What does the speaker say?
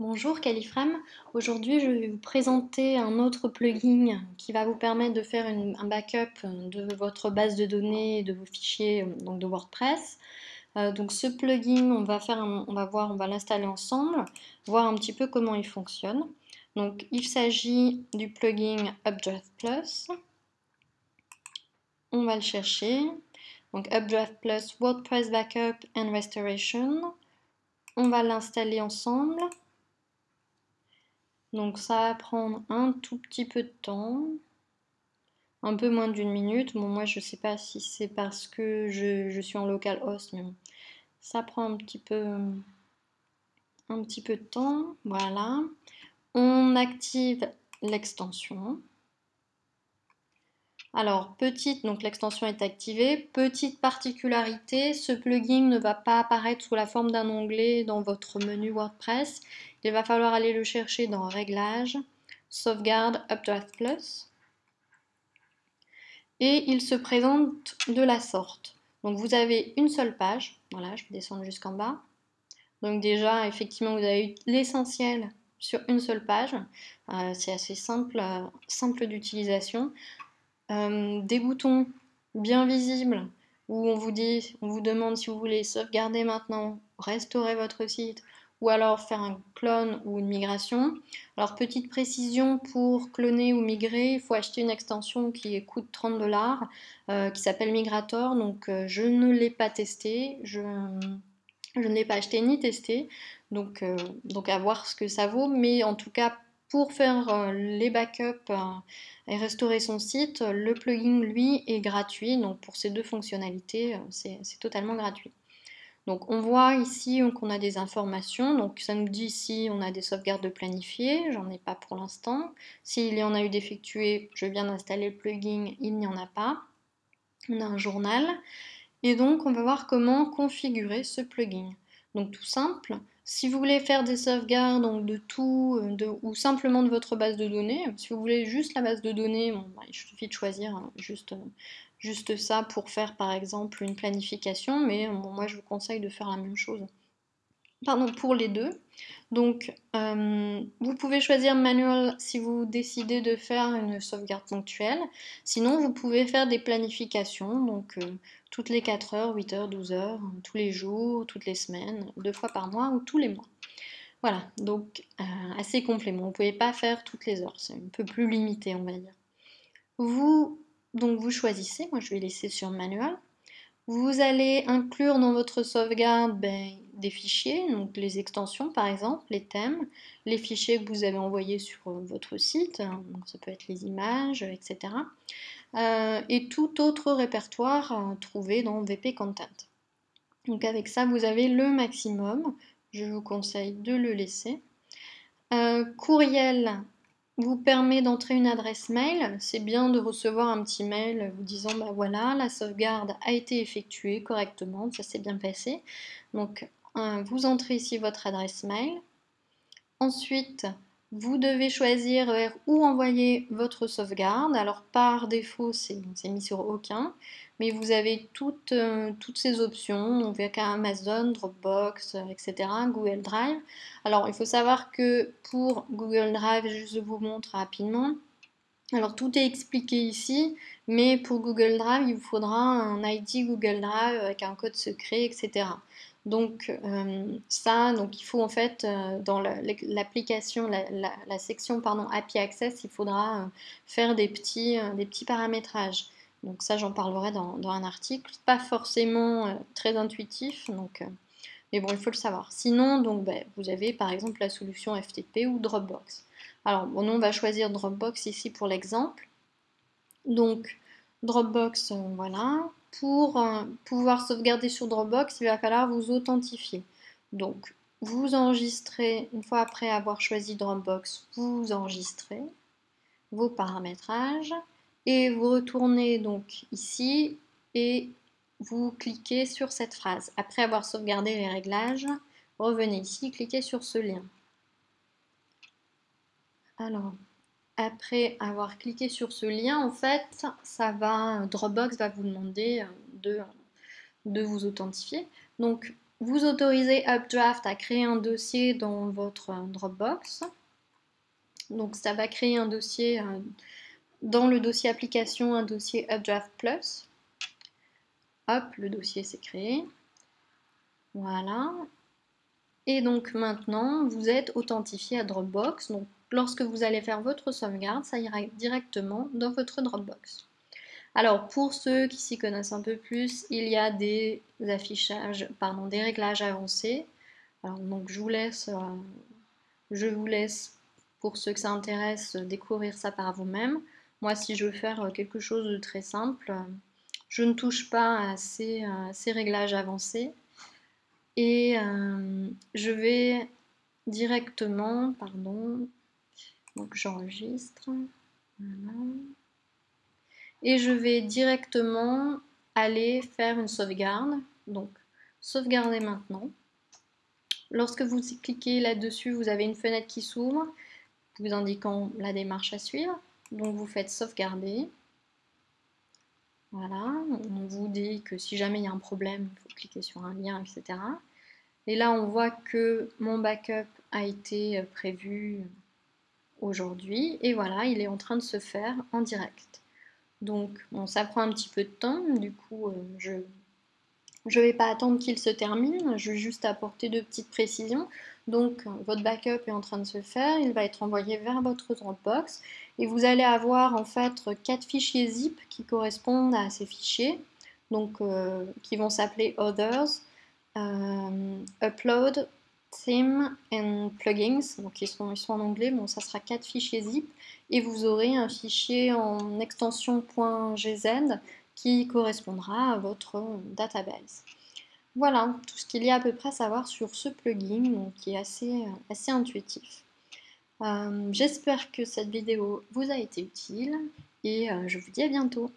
Bonjour Califrame, aujourd'hui je vais vous présenter un autre plugin qui va vous permettre de faire un backup de votre base de données de vos fichiers donc de WordPress. Euh, donc ce plugin, on va, faire on va voir, on va l'installer ensemble, voir un petit peu comment il fonctionne. Donc il s'agit du plugin Updraft Plus. On va le chercher. Donc Updraft Plus WordPress Backup and Restoration. On va l'installer ensemble. Donc ça va prendre un tout petit peu de temps, un peu moins d'une minute. Bon, moi je sais pas si c'est parce que je, suis en localhost, mais bon, ça prend un petit peu de temps. Voilà. On active l'extension. Alors, petite, donc l'extension est activée. Petite particularité, ce plugin ne va pas apparaître sous la forme d'un onglet dans votre menu WordPress. Il va falloir aller le chercher dans Réglages, Sauvegarde, Updraft Plus. Et il se présente de la sorte. Donc vous avez une seule page. Voilà, je vais descendre jusqu'en bas. Donc déjà, effectivement, vous avez l'essentiel sur une seule page. Euh, c'est assez simple, euh, simple d'utilisation. Euh, des boutons bien visibles où on vous dit, on vous demande si vous voulez sauvegarder maintenant, restaurer votre site ou alors faire un clone ou une migration. Alors petite précision, pour cloner ou migrer, il faut acheter une extension qui coûte 30 dollars, euh, qui s'appelle Migrator, donc euh, je ne l'ai pas testé, je, ne l'ai pas acheté ni testé, donc, donc à voir ce que ça vaut, mais en tout cas pour faire les backups et restaurer son site, le plugin lui est gratuit, donc pour ces deux fonctionnalités, c'est totalement gratuit. Donc on voit ici qu'on a des informations, donc ça nous dit si on a des sauvegardes planifiées, j'en ai pas pour l'instant. S'il y en a eu d'effectuées, je viens d'installer le plugin, il n'y en a pas. On a un journal. Et donc on va voir comment configurer ce plugin. Donc tout simple, si vous voulez faire des sauvegardes de tout ou simplement de votre base de données, si vous voulez juste la base de données, bah, il suffit de choisir hein, juste juste ça pour faire par exemple une planification, mais moi je vous conseille de faire la même chose. Pardon, pour les deux. Donc, euh, vous pouvez choisir manual si vous décidez de faire une sauvegarde ponctuelle. Sinon, vous pouvez faire des planifications, donc euh, toutes les 4 heures, 8 heures, 12 heures, tous les jours, toutes les semaines, deux fois par mois ou tous les mois. Voilà, donc euh, assez complément. Vous ne pouvez pas faire toutes les heures, c'est un peu plus limité, on va dire. Vous donc vous choisissez, moi je vais laisser sur manuel. Vous allez inclure dans votre sauvegarde ben, fichiers, donc les extensions par exemple, les thèmes, les fichiers que vous avez envoyés sur votre site, hein, ça peut être les images, etc. Euh, et tout autre répertoire euh, trouvé dans VP Content. Donc avec ça, vous avez le maximum. Je vous conseille de le laisser. Euh, courriel, vous permet d'entrer une adresse mail. C'est bien de recevoir un petit mail vous disant bah voilà, la sauvegarde a été effectuée correctement, ça s'est bien passé. Donc vous entrez ici votre adresse mail. Ensuite, vous devez choisir vers où envoyer votre sauvegarde. Alors par défaut, c'est mis sur aucun, mais vous avez toutes, euh, toutes ces options, donc Amazon, Dropbox, euh, etc., Google Drive. Alors il faut savoir que pour Google Drive, je vous montre rapidement, alors tout est expliqué ici, mais pour Google Drive, il vous faudra un ID Google Drive avec un code secret, etc. Donc euh, ça, donc il faut en fait euh, dans l'application, la, section pardon, API Access, il faudra euh, faire des petits, des petits paramétrages. Donc ça, j'en parlerai dans, un article. Pas forcément très intuitif, donc, mais bon, il faut le savoir. Sinon, donc, ben, vous avez par exemple la solution FTP ou Dropbox. Alors, bon, on va choisir Dropbox ici pour l'exemple. Donc, Dropbox, voilà. Pour euh, pouvoir sauvegarder sur Dropbox, il va falloir vous authentifier. Donc, vous enregistrez, une fois après avoir choisi Dropbox, vous enregistrez vos paramétrages et vous retournez donc ici et vous cliquez sur cette phrase. Après avoir sauvegardé les réglages, revenez ici, cliquez sur ce lien. Alors, après avoir cliqué sur ce lien, en fait, ça va, Dropbox va vous demander euh, de, de vous authentifier. Donc, vous autorisez Updraft à créer un dossier dans votre Dropbox. Donc ça va créer un dossier dans le dossier application, un dossier Updraft Plus. Hop, le dossier s'est créé. Voilà. Et donc maintenant, vous êtes authentifié à Dropbox. Lorsque vous allez faire votre sauvegarde, ça ira directement dans votre Dropbox. Alors pour ceux qui s'y connaissent un peu plus, il y a des affichages, pardon, des réglages avancés. donc je vous laisse, euh, je vous laisse pour ceux que ça intéresse découvrir ça par vous-même. Moi, si je veux faire quelque chose de très simple, je ne touche pas à ces, réglages avancés et euh, je vais directement, pardon, donc j'enregistre, et je vais directement aller faire une sauvegarde. Donc, sauvegarder maintenant. Lorsque vous cliquez là-dessus, vous avez une fenêtre qui s'ouvre, vous indiquant la démarche à suivre. Donc, vous faites sauvegarder. Voilà, on vous dit que si jamais il y a un problème, il faut cliquer sur un lien, etc. Et là, on voit que mon backup a été prévu aujourd'hui. Et voilà, il est en train de se faire en direct. Donc bon, ça prend un petit peu de temps, du coup euh, je ne vais pas attendre qu'il se termine, je vais juste apporter deux petites précisions. Donc votre backup est en train de se faire, il va être envoyé vers votre Dropbox et vous allez avoir en fait quatre fichiers zip qui correspondent à ces fichiers, donc euh, qui vont s'appeler Others, euh, Upload, Theme and Plugins, donc ils sont, ils sont en anglais, bon ça sera quatre fichiers zip et vous aurez un fichier en extension .gz qui correspondra à votre database. Voilà tout ce qu'il y a à peu près à savoir sur ce plugin qui est assez, assez intuitif. Euh, j'espère que cette vidéo vous a été utile et euh, je vous dis à bientôt.